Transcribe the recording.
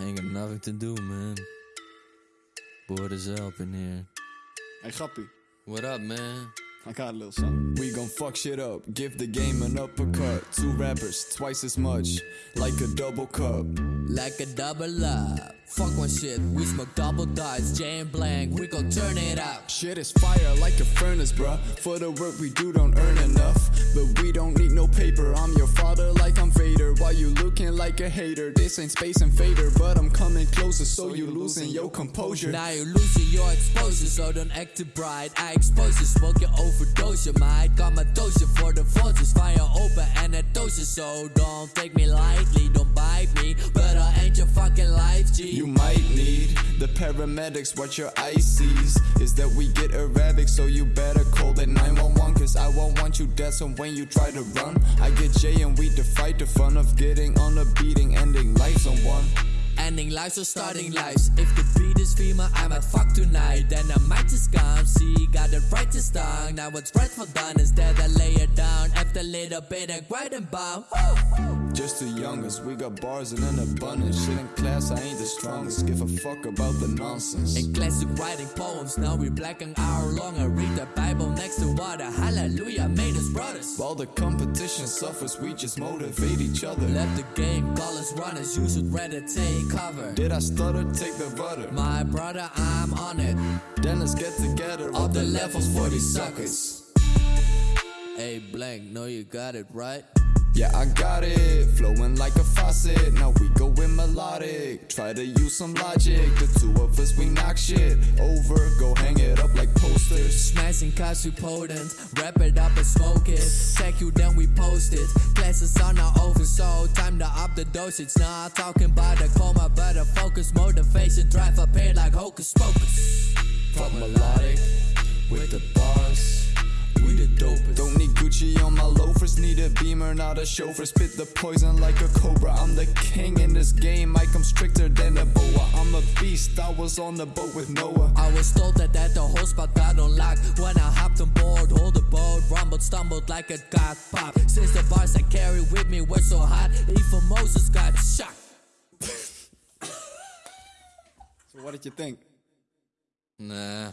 ain't got nothing to do, man. Bored as hell up in here. Hey, Grappie, What up, man? I got a little something. We gon' fuck shit up, give the game an uppercut. Two rappers, twice as much, like a double cup. Like a double up. Fuck one shit, we smoke double dice, Jane blank, we gon' turn it up. Shit is fire like a furnace, bruh. For the work we do, don't earn enough. But we don't need no paper. I'm your father like I'm Vader. You looking like a hater, this ain't Space Invader. But I'm coming closer, so you losing your composure. Now you're losing your exposure, so don't act too bright. I expose you, smoke your overdose, you might got my dose for the forces. Fire open and a dose, so don't take me lightly, don't bite me. But I ain't your fucking life, G. You need the paramedics, what your sees is that we get erratic, so you better call that 911 cause I won't want you dead. So when you try to run, I get Jay and we fight the fun of getting on a beating, ending lives on one. Ending lives or starting lives. If the beat is female, I might fuck tonight. Then I might just come. See, got the right this time. Now what's right for done is that I lay it down. After a little bit of grind and bomb. Just the youngest, we got bars in an abundance. Shit in class, I ain't the strongest. Give a fuck about the nonsense. In classic writing poems, now we black an hour long. I read the Bible next to water. Hallelujah, made us brothers. While the competition suffers, we just motivate each other. Let the game call us runners. You should rather take cover. Did I stutter? Take the rudder. My brother, I'm on it. Then let's get together. All the levels for these suckers. Hey, blank, know you got it right. Yeah, I got it. Flowing like a faucet. Now we go in melodic. Try to use some logic. The two of us, we knock shit over. Go hang it up like posters. Smashing cars we potent, wrap it up and smoke it. Tag you, then we post it. Classes are now over, so time to up the dosage. Not talking about the coma, but a focus, motivation, drive up here like hocus pocus. Fuck melodic with the loafers. Need a beamer, not a chauffeur. Spit the poison like a cobra. I'm the king in this game. I come stricter than a boa. I'm a beast. I was on the boat with Noah. I was told that at the whole spot got on lock When I hopped on board, hold the boat Rumbled, stumbled like a cock pop Since the bars I carry with me were so hot Even Moses got shocked So what did you think? Nah,